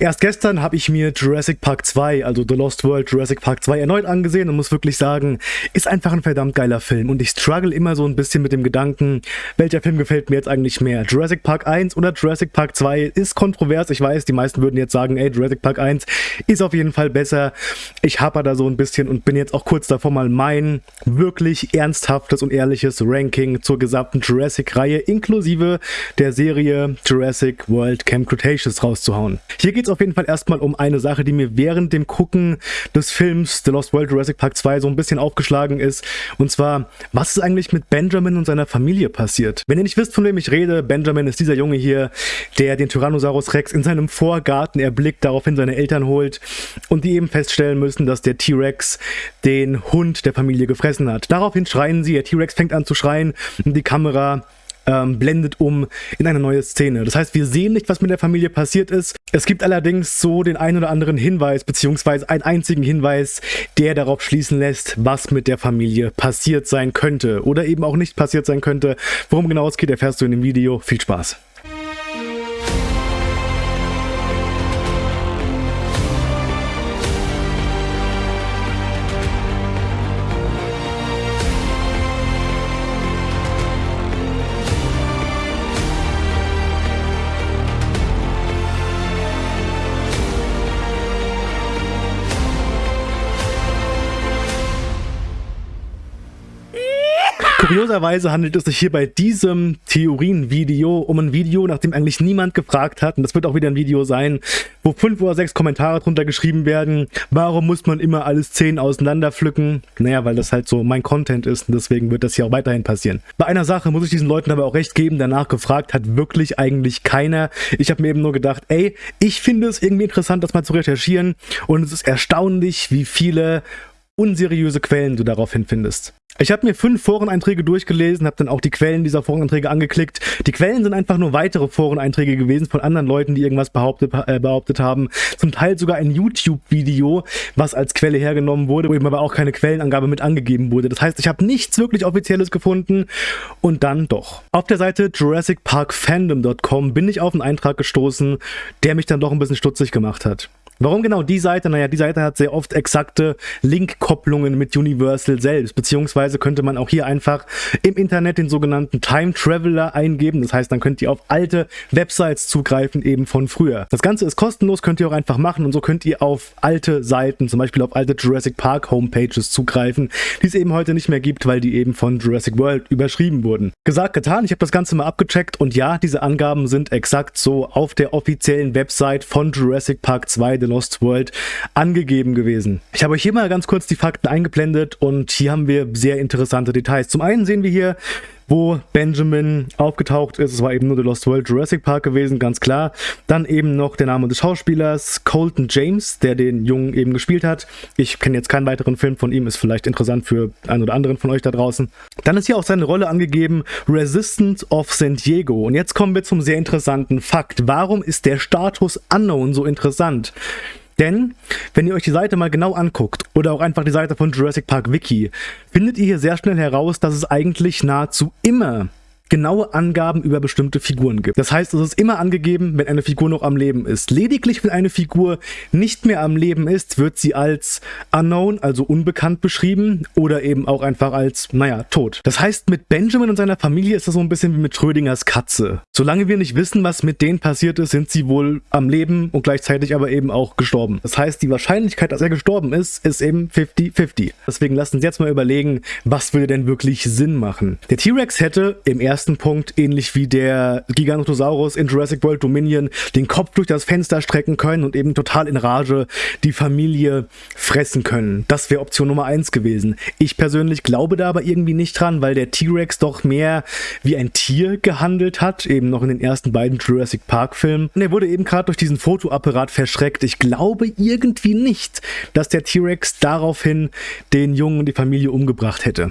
Erst gestern habe ich mir Jurassic Park 2, also The Lost World Jurassic Park 2 erneut angesehen und muss wirklich sagen, ist einfach ein verdammt geiler Film und ich struggle immer so ein bisschen mit dem Gedanken, welcher Film gefällt mir jetzt eigentlich mehr? Jurassic Park 1 oder Jurassic Park 2 ist kontrovers, ich weiß, die meisten würden jetzt sagen, ey, Jurassic Park 1 ist auf jeden Fall besser. Ich haper da so ein bisschen und bin jetzt auch kurz davor mal mein wirklich ernsthaftes und ehrliches Ranking zur gesamten Jurassic-Reihe inklusive der Serie Jurassic World Camp Cretaceous rauszuhauen. Hier geht es auf jeden Fall erstmal um eine Sache, die mir während dem Gucken des Films The Lost World Jurassic Park 2 so ein bisschen aufgeschlagen ist. Und zwar, was ist eigentlich mit Benjamin und seiner Familie passiert? Wenn ihr nicht wisst, von wem ich rede, Benjamin ist dieser Junge hier, der den Tyrannosaurus Rex in seinem Vorgarten erblickt, daraufhin seine Eltern holt und die eben feststellen müssen, dass der T-Rex den Hund der Familie gefressen hat. Daraufhin schreien sie, der T-Rex fängt an zu schreien und die Kamera ähm, blendet um in eine neue Szene. Das heißt, wir sehen nicht, was mit der Familie passiert ist. Es gibt allerdings so den einen oder anderen Hinweis, beziehungsweise einen einzigen Hinweis, der darauf schließen lässt, was mit der Familie passiert sein könnte oder eben auch nicht passiert sein könnte. Worum genau es geht, erfährst du in dem Video. Viel Spaß! Kurioserweise handelt es sich hier bei diesem Theorienvideo um ein Video, nachdem eigentlich niemand gefragt hat, und das wird auch wieder ein Video sein, wo fünf oder sechs Kommentare drunter geschrieben werden, warum muss man immer alles zehn auseinander pflücken? Naja, weil das halt so mein Content ist und deswegen wird das hier auch weiterhin passieren. Bei einer Sache muss ich diesen Leuten aber auch recht geben, danach gefragt hat wirklich eigentlich keiner. Ich habe mir eben nur gedacht, ey, ich finde es irgendwie interessant, das mal zu recherchieren und es ist erstaunlich, wie viele unseriöse Quellen du daraufhin findest. Ich habe mir fünf Foreneinträge durchgelesen, habe dann auch die Quellen dieser Foreneinträge angeklickt. Die Quellen sind einfach nur weitere Foreneinträge gewesen von anderen Leuten, die irgendwas behauptet, äh, behauptet haben. Zum Teil sogar ein YouTube-Video, was als Quelle hergenommen wurde, wo eben aber auch keine Quellenangabe mit angegeben wurde. Das heißt, ich habe nichts wirklich Offizielles gefunden und dann doch. Auf der Seite JurassicParkFandom.com bin ich auf einen Eintrag gestoßen, der mich dann doch ein bisschen stutzig gemacht hat. Warum genau die Seite? Naja, die Seite hat sehr oft exakte Link-Kopplungen mit Universal selbst, beziehungsweise könnte man auch hier einfach im Internet den sogenannten Time Traveler eingeben. Das heißt, dann könnt ihr auf alte Websites zugreifen, eben von früher. Das Ganze ist kostenlos, könnt ihr auch einfach machen und so könnt ihr auf alte Seiten, zum Beispiel auf alte Jurassic Park Homepages zugreifen, die es eben heute nicht mehr gibt, weil die eben von Jurassic World überschrieben wurden. Gesagt, getan, ich habe das Ganze mal abgecheckt und ja, diese Angaben sind exakt so auf der offiziellen Website von Jurassic Park 2 The Lost World angegeben gewesen. Ich habe euch hier mal ganz kurz die Fakten eingeblendet und hier haben wir sehr interessante Details. Zum einen sehen wir hier wo Benjamin aufgetaucht ist. Es war eben nur The Lost World Jurassic Park gewesen, ganz klar. Dann eben noch der Name des Schauspielers, Colton James, der den Jungen eben gespielt hat. Ich kenne jetzt keinen weiteren Film von ihm, ist vielleicht interessant für einen oder anderen von euch da draußen. Dann ist hier auch seine Rolle angegeben, Resistance of San Diego. Und jetzt kommen wir zum sehr interessanten Fakt. Warum ist der Status Unknown so interessant? Denn, wenn ihr euch die Seite mal genau anguckt, oder auch einfach die Seite von Jurassic Park Wiki, findet ihr hier sehr schnell heraus, dass es eigentlich nahezu immer genaue Angaben über bestimmte Figuren gibt. Das heißt, es ist immer angegeben, wenn eine Figur noch am Leben ist. Lediglich, wenn eine Figur nicht mehr am Leben ist, wird sie als unknown, also unbekannt beschrieben oder eben auch einfach als, naja, tot. Das heißt, mit Benjamin und seiner Familie ist das so ein bisschen wie mit Schrödingers Katze. Solange wir nicht wissen, was mit denen passiert ist, sind sie wohl am Leben und gleichzeitig aber eben auch gestorben. Das heißt, die Wahrscheinlichkeit, dass er gestorben ist, ist eben 50-50. Deswegen lasst uns jetzt mal überlegen, was würde denn wirklich Sinn machen. Der T-Rex hätte im ersten ersten Punkt, ähnlich wie der Giganotosaurus in Jurassic World Dominion, den Kopf durch das Fenster strecken können und eben total in Rage die Familie fressen können. Das wäre Option Nummer 1 gewesen. Ich persönlich glaube da aber irgendwie nicht dran, weil der T-Rex doch mehr wie ein Tier gehandelt hat, eben noch in den ersten beiden Jurassic Park Filmen. Und er wurde eben gerade durch diesen Fotoapparat verschreckt. Ich glaube irgendwie nicht, dass der T-Rex daraufhin den Jungen und die Familie umgebracht hätte.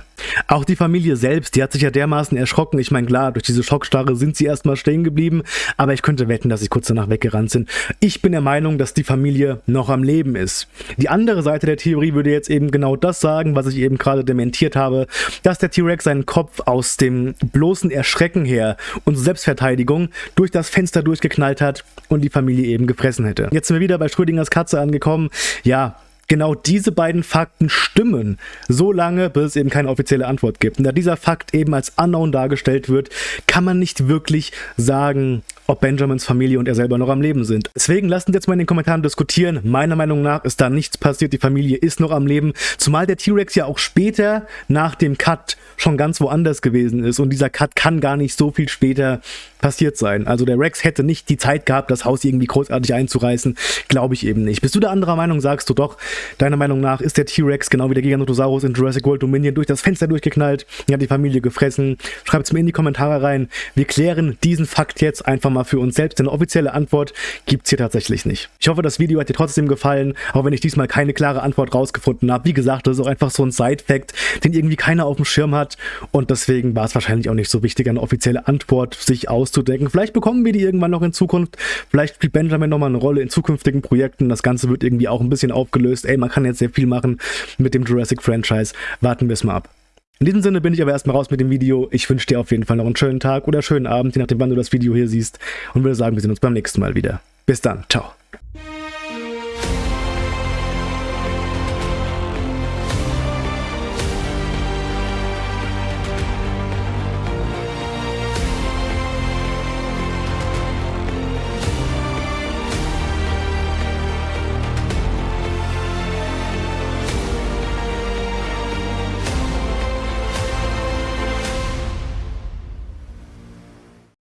Auch die Familie selbst, die hat sich ja dermaßen erschrocken. Ich meine, klar, durch diese Schockstarre sind sie erstmal stehen geblieben, aber ich könnte wetten, dass sie kurz danach weggerannt sind. Ich bin der Meinung, dass die Familie noch am Leben ist. Die andere Seite der Theorie würde jetzt eben genau das sagen, was ich eben gerade dementiert habe, dass der T-Rex seinen Kopf aus dem bloßen Erschrecken her und Selbstverteidigung durch das Fenster durchgeknallt hat und die Familie eben gefressen hätte. Jetzt sind wir wieder bei Schrödingers Katze angekommen. Ja, genau diese beiden Fakten stimmen, so lange, bis es eben keine offizielle Antwort gibt. Und da dieser Fakt eben als unknown dargestellt wird, kann man nicht wirklich sagen, ob Benjamins Familie und er selber noch am Leben sind. Deswegen lasst uns jetzt mal in den Kommentaren diskutieren. Meiner Meinung nach ist da nichts passiert, die Familie ist noch am Leben, zumal der T-Rex ja auch später nach dem Cut schon ganz woanders gewesen ist und dieser Cut kann gar nicht so viel später passiert sein. Also der Rex hätte nicht die Zeit gehabt, das Haus irgendwie großartig einzureißen, glaube ich eben nicht. Bist du der anderer Meinung, sagst du doch, deiner Meinung nach ist der T-Rex genau wie der Giganotosaurus in Jurassic World Dominion durch das Fenster durchgeknallt, hat die Familie gefressen. Schreibt es mir in die Kommentare rein. Wir klären diesen Fakt jetzt einfach mal für uns selbst, denn eine offizielle Antwort gibt es hier tatsächlich nicht. Ich hoffe, das Video hat dir trotzdem gefallen, auch wenn ich diesmal keine klare Antwort rausgefunden habe. Wie gesagt, das ist auch einfach so ein Side-Fact, den irgendwie keiner auf dem Schirm hat und deswegen war es wahrscheinlich auch nicht so wichtig, eine offizielle Antwort sich auszudenken. Vielleicht bekommen wir die irgendwann noch in Zukunft, vielleicht spielt Benjamin nochmal eine Rolle in zukünftigen Projekten, das Ganze wird irgendwie auch ein bisschen aufgelöst. Ey, man kann jetzt sehr viel machen mit dem Jurassic-Franchise. Warten wir es mal ab. In diesem Sinne bin ich aber erstmal raus mit dem Video. Ich wünsche dir auf jeden Fall noch einen schönen Tag oder schönen Abend, je nachdem wann du das Video hier siehst und würde sagen, wir sehen uns beim nächsten Mal wieder. Bis dann, ciao.